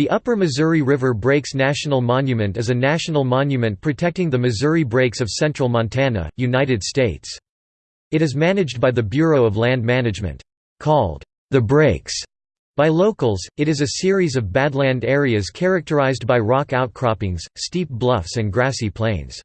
The Upper Missouri River Breaks National Monument is a national monument protecting the Missouri Breaks of central Montana, United States. It is managed by the Bureau of Land Management. Called, "...the Breaks", by locals, it is a series of badland areas characterized by rock outcroppings, steep bluffs and grassy plains.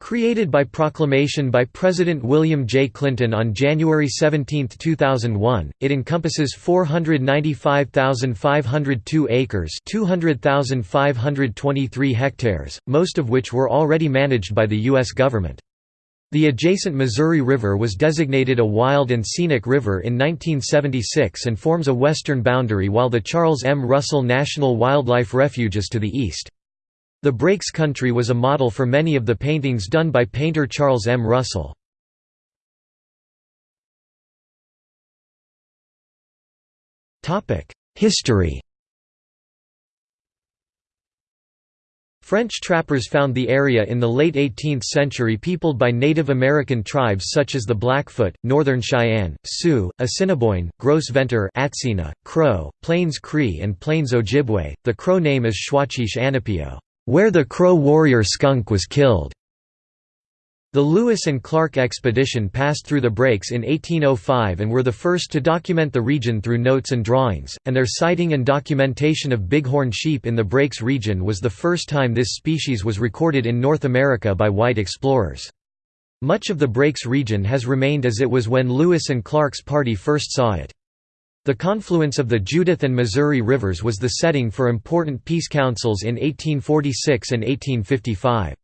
Created by proclamation by President William J. Clinton on January 17, 2001, it encompasses 495,502 acres 200,523 hectares, most of which were already managed by the U.S. government. The adjacent Missouri River was designated a wild and scenic river in 1976 and forms a western boundary while the Charles M. Russell National Wildlife Refuge is to the east. The Breaks country was a model for many of the paintings done by painter Charles M. Russell. History French trappers found the area in the late 18th century peopled by Native American tribes such as the Blackfoot, Northern Cheyenne, Sioux, Assiniboine, Gros Ventre Atsina, Crow, Plains Cree and Plains Ojibwe. The Crow name is Shwachich Anapio where the Crow warrior Skunk was killed. The Lewis and Clark expedition passed through the breaks in 1805 and were the first to document the region through notes and drawings, and their sighting and documentation of bighorn sheep in the breaks region was the first time this species was recorded in North America by white explorers. Much of the breaks region has remained as it was when Lewis and Clark's party first saw it. The confluence of the Judith and Missouri rivers was the setting for important peace councils in 1846 and 1855.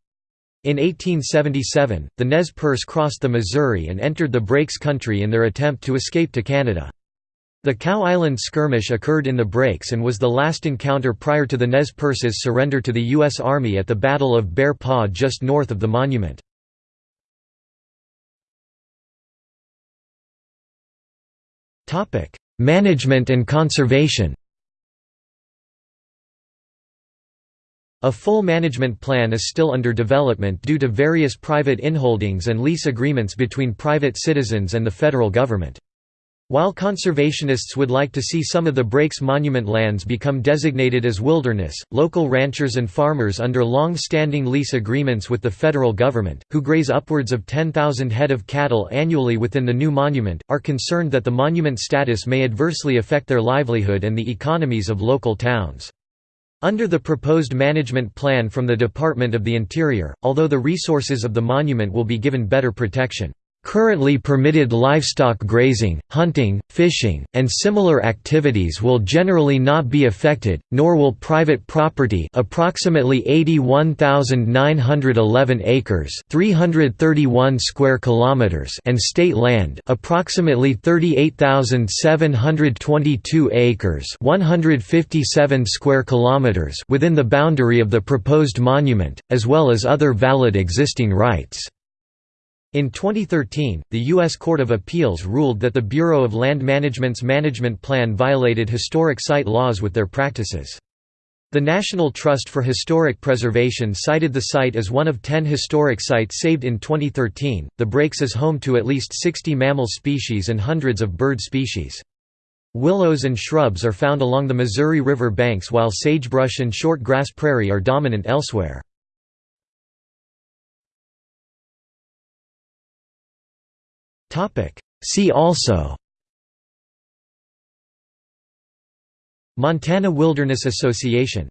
In 1877, the Nez Perce crossed the Missouri and entered the Breaks country in their attempt to escape to Canada. The Cow Island skirmish occurred in the Breaks and was the last encounter prior to the Nez Perce's surrender to the U.S. Army at the Battle of Bear Paw just north of the monument. Management and conservation A full management plan is still under development due to various private inholdings and lease agreements between private citizens and the federal government. While conservationists would like to see some of the Breaks monument lands become designated as wilderness, local ranchers and farmers under long-standing lease agreements with the federal government, who graze upwards of 10,000 head of cattle annually within the new monument, are concerned that the monument status may adversely affect their livelihood and the economies of local towns. Under the proposed management plan from the Department of the Interior, although the resources of the monument will be given better protection, Currently permitted livestock grazing, hunting, fishing, and similar activities will generally not be affected, nor will private property approximately 81,911 acres 331 square kilometers and state land approximately 38,722 acres 157 square kilometers within the boundary of the proposed monument, as well as other valid existing rights. In 2013, the U.S. Court of Appeals ruled that the Bureau of Land Management's management plan violated historic site laws with their practices. The National Trust for Historic Preservation cited the site as one of 10 historic sites saved in 2013. The Breaks is home to at least 60 mammal species and hundreds of bird species. Willows and shrubs are found along the Missouri River banks while sagebrush and short grass prairie are dominant elsewhere. See also Montana Wilderness Association